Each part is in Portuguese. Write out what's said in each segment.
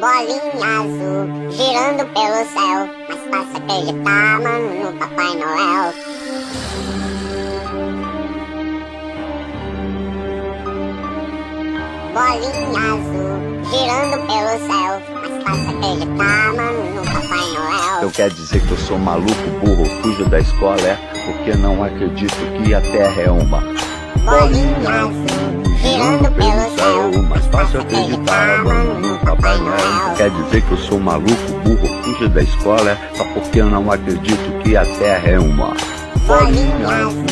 Bolinha azul girando pelo céu Mas fácil acreditar, mano, no Papai Noel Bolinha azul girando pelo céu Mas fácil acreditar, mano, no Papai Noel Então quer dizer que eu sou maluco, burro, fujo da escola, é? Porque não acredito que a Terra é uma Bolinha azul girando pelo céu mais fácil acreditar, mano, no Papai Noel Quer dizer que eu sou maluco, burro, fujo da escola, é? Só porque eu não acredito que a Terra é uma Bolinha azul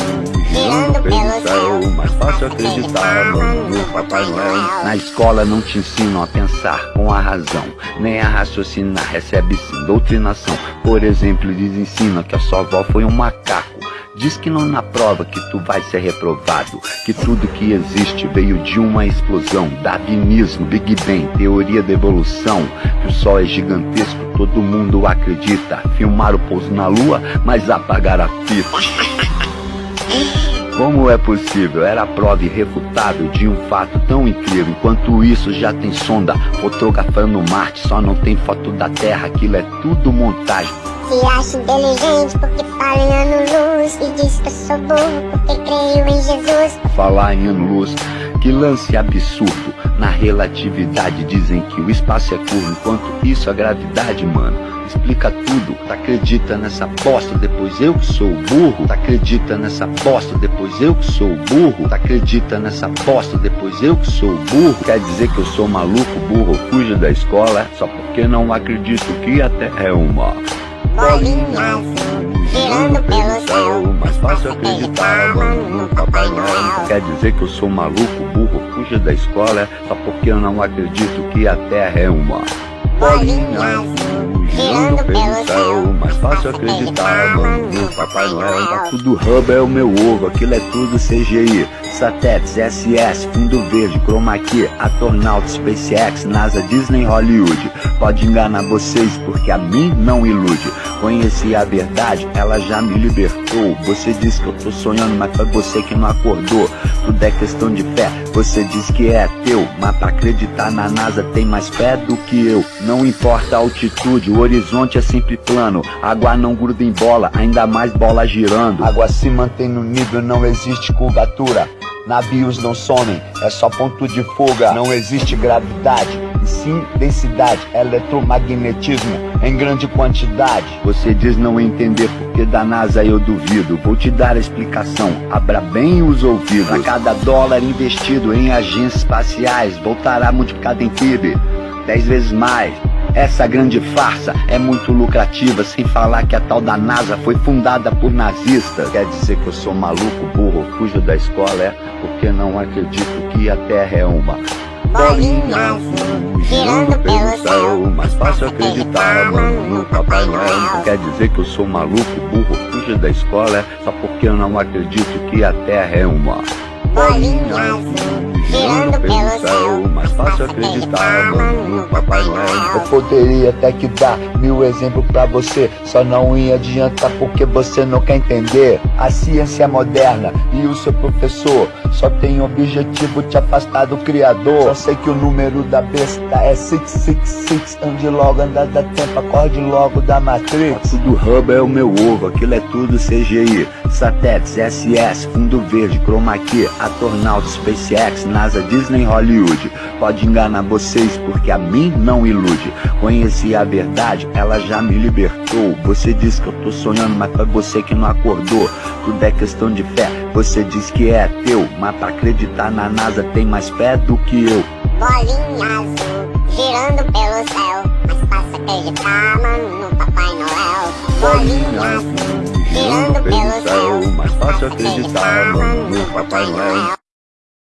girando pelo céu. mais fácil acreditar, mano, no Papai Noel. Na escola não te ensinam a pensar com a razão Nem a raciocinar, recebe sim doutrinação. Por exemplo, eles ensinam que a sua avó foi um macaco Diz que não na prova que tu vai ser reprovado Que tudo que existe veio de uma explosão Darwinismo, Big Bang, teoria da evolução Que o sol é gigantesco, todo mundo acredita Filmar o pouso na lua, mas apagar a fita como é possível? Era prova irrefutável de um fato tão incrível. Enquanto isso, já tem sonda fotografando Marte. Só não tem foto da Terra, aquilo é tudo montagem. Se acha inteligente porque fala em ano-luz E diz que eu sou burro porque creio em Jesus Falar em ano-luz, que lance absurdo. Na relatividade dizem que o espaço é curvo, enquanto isso a gravidade, mano explica tudo. Tu acredita nessa bosta, depois eu que sou burro. Acredita nessa bosta, depois eu que sou burro. Acredita nessa bosta, depois eu que sou burro. Quer dizer que eu sou maluco, burro, fujo da escola, só porque não acredito que a Terra é uma. Bolinha girando pelo céu mais fácil acreditar, mano, no Papai Noel. Quer dizer que eu sou maluco, burro, fujo da escola, só porque eu não acredito que a Terra é uma. Bolinha girando pelo céu mais fácil acreditar, mano, no Papai Noel. Tá tudo hub é o meu ovo, aquilo é tudo CGI. Satélites, SS, fundo verde, chroma key, Atornaut, SpaceX, NASA, Disney, Hollywood. Pode enganar vocês, porque a mim não ilude. Conheci a verdade, ela já me libertou. Você diz que eu tô sonhando, mas foi você que não acordou. Tudo é questão de fé, você diz que é teu. Mas pra acreditar na NASA tem mais fé do que eu. Não importa a altitude, o horizonte é sempre plano. Água não gruda em bola, ainda mais bola girando. Água se mantém no nível, não existe curvatura. Navios não somem, é só ponto de fuga. Não existe gravidade, e sim densidade, eletromagnetismo em grande quantidade. Você diz não entender porque da NASA eu duvido. Vou te dar a explicação, abra bem os ouvidos. A cada dólar investido em agências espaciais, voltará multiplicado em PIB, 10 vezes mais. Essa grande farsa é muito lucrativa, sem falar que a tal da NASA foi fundada por nazistas. Quer dizer que eu sou maluco, burro, fujo da escola, é? Porque não acredito que a Terra é uma Bolinha girando pelo céu mais fácil acreditar, mano, no Papai Noel. Quer dizer que eu sou maluco, burro, fujo da escola, é? Só porque eu não acredito que a Terra é uma Bolinha girando pelo céu mais fácil acreditar, mano, no Papai Noel. Eu poderia até que dar mil exemplos pra você, só não ia adiantar porque você não quer entender. A ciência é moderna e o seu professor só tem o objetivo de te afastar do Criador. Só sei que o número da besta é 666, ande logo, anda da tempo, acorde logo da Matrix. Tudo hub é o meu ovo, aquilo é tudo CGI. Satélites, SS, fundo verde, chroma key, Atornaut, SpaceX, NASA, Disney, Hollywood. Pode enganar vocês porque a mim não ilude. Conheci a verdade, ela já me libertou. Você diz que eu tô sonhando, mas foi você que não acordou. Tudo é questão de fé, você diz que é teu. Mas pra acreditar na NASA tem mais fé do que eu. Bolinha azul girando pelo céu Mas fácil acreditar, mano, no Papai acreditar, no Papai Noel.